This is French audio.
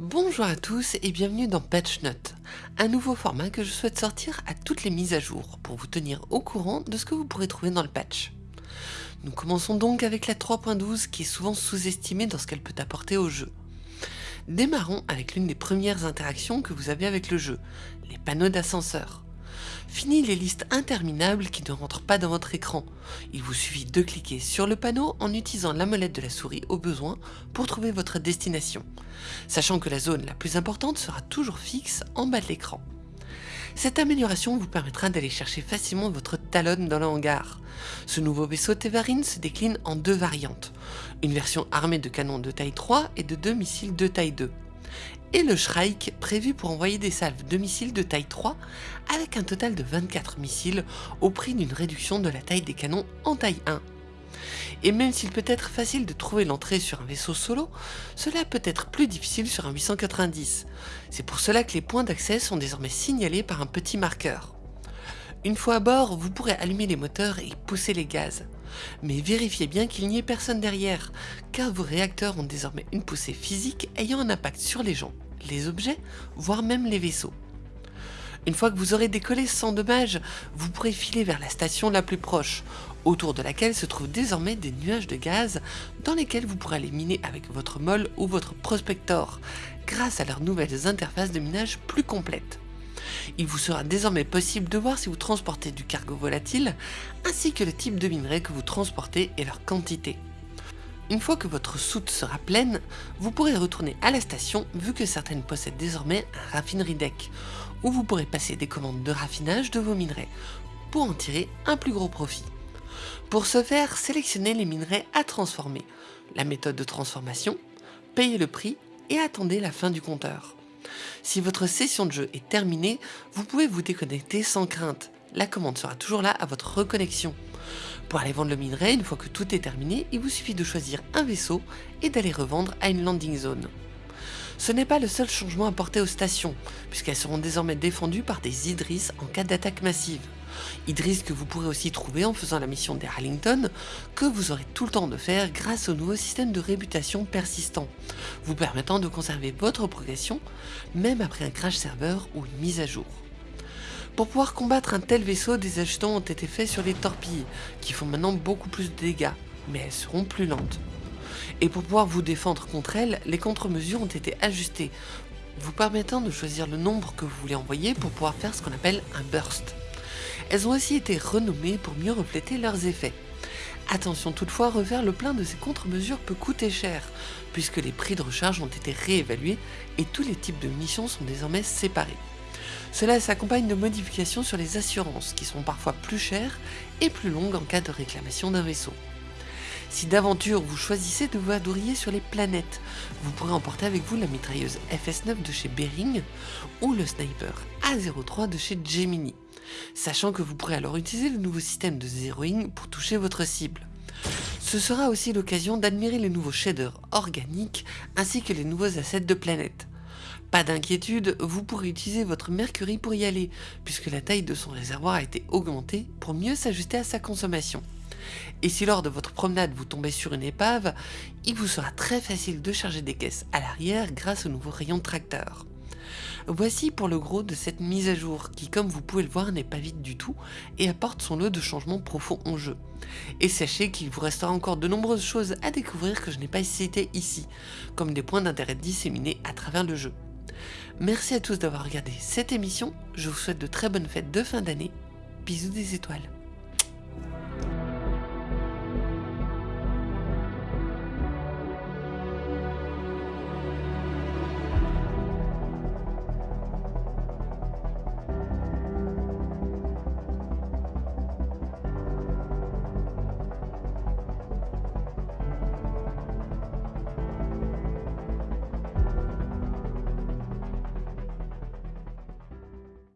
Bonjour à tous et bienvenue dans Patch Note, un nouveau format que je souhaite sortir à toutes les mises à jour pour vous tenir au courant de ce que vous pourrez trouver dans le patch. Nous commençons donc avec la 3.12 qui est souvent sous-estimée dans ce qu'elle peut apporter au jeu. Démarrons avec l'une des premières interactions que vous avez avec le jeu, les panneaux d'ascenseur. Fini les listes interminables qui ne rentrent pas dans votre écran. Il vous suffit de cliquer sur le panneau en utilisant la molette de la souris au besoin pour trouver votre destination, sachant que la zone la plus importante sera toujours fixe en bas de l'écran. Cette amélioration vous permettra d'aller chercher facilement votre Talon dans le hangar. Ce nouveau vaisseau Tevarin se décline en deux variantes, une version armée de canons de taille 3 et de deux missiles de taille 2 et le Shrike prévu pour envoyer des salves de missiles de taille 3 avec un total de 24 missiles au prix d'une réduction de la taille des canons en taille 1. Et même s'il peut être facile de trouver l'entrée sur un vaisseau solo, cela peut être plus difficile sur un 890. C'est pour cela que les points d'accès sont désormais signalés par un petit marqueur. Une fois à bord, vous pourrez allumer les moteurs et pousser les gaz. Mais vérifiez bien qu'il n'y ait personne derrière, car vos réacteurs ont désormais une poussée physique ayant un impact sur les gens les objets, voire même les vaisseaux. Une fois que vous aurez décollé sans dommage, vous pourrez filer vers la station la plus proche, autour de laquelle se trouvent désormais des nuages de gaz dans lesquels vous pourrez aller miner avec votre molle ou votre prospector, grâce à leurs nouvelles interfaces de minage plus complètes. Il vous sera désormais possible de voir si vous transportez du cargo volatile, ainsi que le type de minerai que vous transportez et leur quantité. Une fois que votre soute sera pleine, vous pourrez retourner à la station vu que certaines possèdent désormais un raffinerie deck, où vous pourrez passer des commandes de raffinage de vos minerais, pour en tirer un plus gros profit. Pour ce faire, sélectionnez les minerais à transformer, la méthode de transformation, payez le prix et attendez la fin du compteur. Si votre session de jeu est terminée, vous pouvez vous déconnecter sans crainte, la commande sera toujours là à votre reconnexion. Pour aller vendre le minerai, une fois que tout est terminé, il vous suffit de choisir un vaisseau et d'aller revendre à une landing zone. Ce n'est pas le seul changement apporté aux stations, puisqu'elles seront désormais défendues par des Idris en cas d'attaque massive. Idris que vous pourrez aussi trouver en faisant la mission des Harlington, que vous aurez tout le temps de faire grâce au nouveau système de réputation persistant, vous permettant de conserver votre progression, même après un crash serveur ou une mise à jour. Pour pouvoir combattre un tel vaisseau, des ajustements ont été faits sur les torpilles, qui font maintenant beaucoup plus de dégâts, mais elles seront plus lentes. Et pour pouvoir vous défendre contre elles, les contre-mesures ont été ajustées, vous permettant de choisir le nombre que vous voulez envoyer pour pouvoir faire ce qu'on appelle un burst. Elles ont aussi été renommées pour mieux refléter leurs effets. Attention toutefois, refaire le plein de ces contre-mesures peut coûter cher, puisque les prix de recharge ont été réévalués et tous les types de missions sont désormais séparés. Cela s'accompagne de modifications sur les assurances qui sont parfois plus chères et plus longues en cas de réclamation d'un vaisseau. Si d'aventure vous choisissez de vous adourier sur les planètes, vous pourrez emporter avec vous la mitrailleuse FS9 de chez Bering ou le sniper A03 de chez Gemini, sachant que vous pourrez alors utiliser le nouveau système de zeroing pour toucher votre cible. Ce sera aussi l'occasion d'admirer les nouveaux shaders organiques ainsi que les nouveaux assets de planètes. Pas d'inquiétude, vous pourrez utiliser votre Mercury pour y aller, puisque la taille de son réservoir a été augmentée pour mieux s'ajuster à sa consommation. Et si lors de votre promenade vous tombez sur une épave, il vous sera très facile de charger des caisses à l'arrière grâce au nouveau rayon tracteur. Voici pour le gros de cette mise à jour qui comme vous pouvez le voir n'est pas vite du tout et apporte son lot de changements profonds en jeu. Et sachez qu'il vous restera encore de nombreuses choses à découvrir que je n'ai pas citées ici, comme des points d'intérêt disséminés à travers le jeu. Merci à tous d'avoir regardé cette émission, je vous souhaite de très bonnes fêtes de fin d'année, bisous des étoiles.